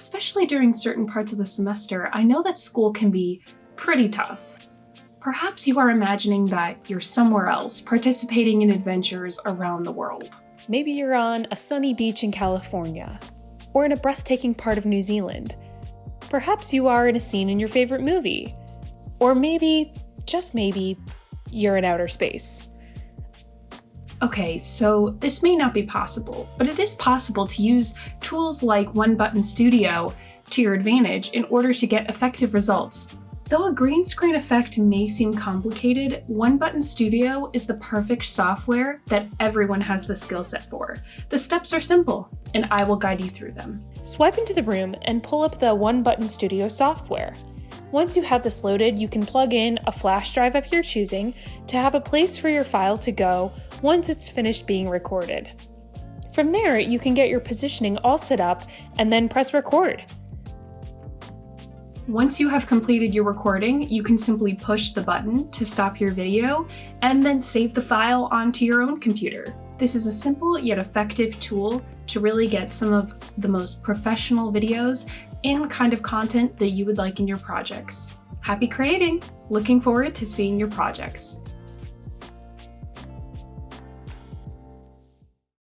especially during certain parts of the semester, I know that school can be pretty tough. Perhaps you are imagining that you're somewhere else, participating in adventures around the world. Maybe you're on a sunny beach in California, or in a breathtaking part of New Zealand. Perhaps you are in a scene in your favorite movie. Or maybe, just maybe, you're in outer space. Okay, so this may not be possible, but it is possible to use tools like One Button Studio to your advantage in order to get effective results. Though a green screen effect may seem complicated, One Button Studio is the perfect software that everyone has the skill set for. The steps are simple, and I will guide you through them. Swipe into the room and pull up the One Button Studio software. Once you have this loaded, you can plug in a flash drive of your choosing to have a place for your file to go once it's finished being recorded. From there, you can get your positioning all set up and then press record. Once you have completed your recording, you can simply push the button to stop your video and then save the file onto your own computer. This is a simple yet effective tool to really get some of the most professional videos and kind of content that you would like in your projects. Happy creating! Looking forward to seeing your projects.